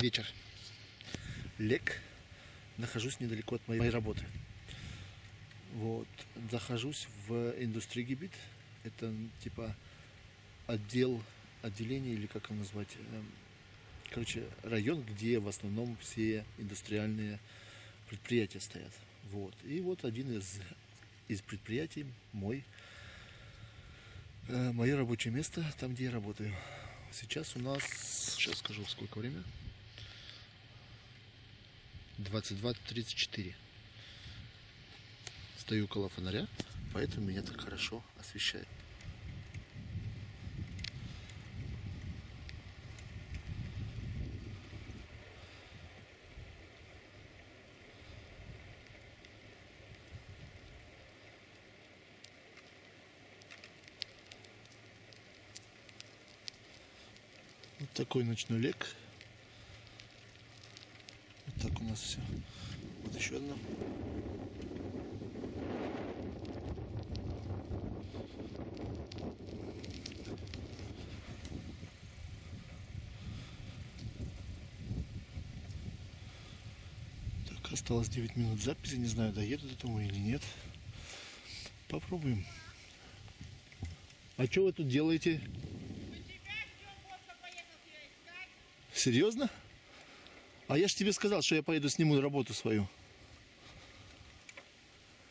Вечер. Лек. Нахожусь недалеко от моей работы. Вот. Захожусь в индустрии гибит. Это типа отдел, отделение или как его назвать. эм, Короче, район, где в основном все индустриальные предприятия стоят. Вот. И вот один из, из предприятий мой, э, мое рабочее место, там, где я работаю. Сейчас у нас, сейчас скажу, сколько время. 22.34. Стою около фонаря, поэтому меня так хорошо освещает. Вот такой ночной лек. Так у нас все. Вот еще одно. Так, осталось 9 минут записи. Не знаю, доеду до того или нет. Попробуем. А что вы тут делаете? Серьезно? А я ж тебе сказал, что я поеду сниму работу свою.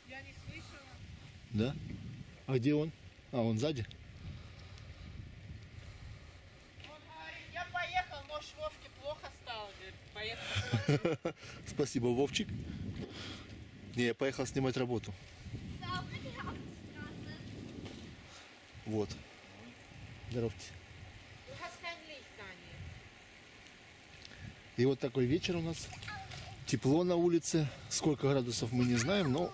Я не слышала. Да? А где он? А, он сзади? Он говорит, я поехал, может Вовке плохо стало. Говорит, поехал. Спасибо, Вовчик. Не, я поехал снимать работу. Вот. Здоровьте. И вот такой вечер у нас. Тепло на улице. Сколько градусов мы не знаем, но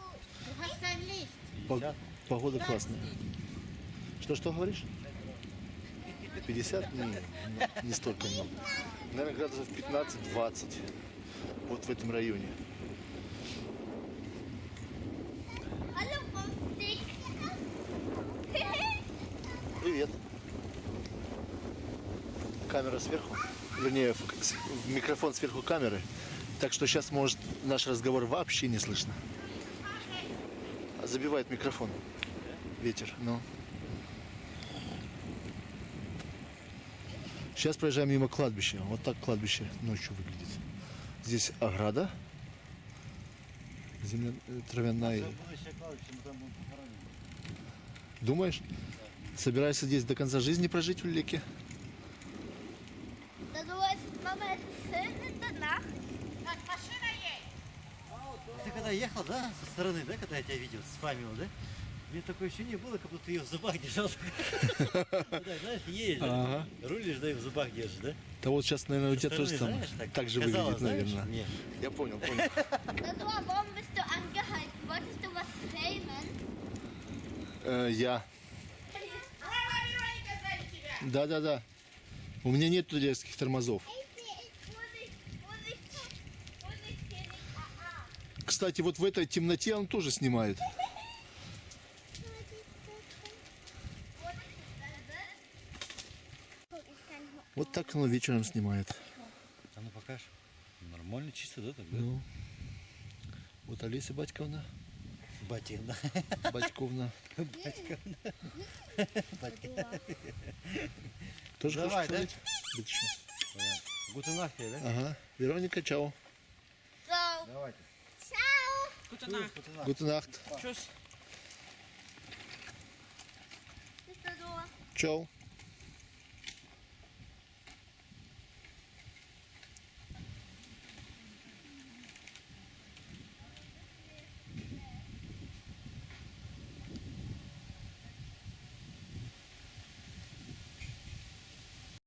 погода классная. Что-что говоришь? 50? Не, не столько много. Наверное, градусов 15-20. Вот в этом районе. Привет. Камера сверху. Вернее, в- микрофон сверху камеры. Так что сейчас, может, наш разговор вообще не слышно. А Забивает микрофон. Ветер, ну. Сейчас проезжаем мимо кладбища. Вот так кладбище ночью выглядит. Здесь ограда. Земля э, травяная. Думаешь? Собираешься здесь до конца жизни прожить в Леке? Schön in der Nacht. Так, машина едет. Ты когда ехал, да, со стороны, да, когда я тебя видел, с Фамио, да? Мне такое ощущение было, как будто ты ее в зубах держал. Да, Знаешь, едешь, да, рулишь, да, и в зубах держишь, да? Да вот сейчас, наверное, у тебя тоже там так, же выглядит, наверное. Нет. Я понял, понял. Э, я. Сзади тебя. Да-да-да. У меня нет резких тормозов. Кстати, вот в этой темноте он тоже снимает. Вот так он вечером снимает. А ну покажешь. Нормально, чисто, да, тогда? Ну. Вот Олеся Батьковна. Батина. Батьковна. Батина. Тоже Давай, хочешь да? сказать? Да? Ага. Вероника, чао. So, Давайте. Goedenacht. Nacht. Tjus. Ciao.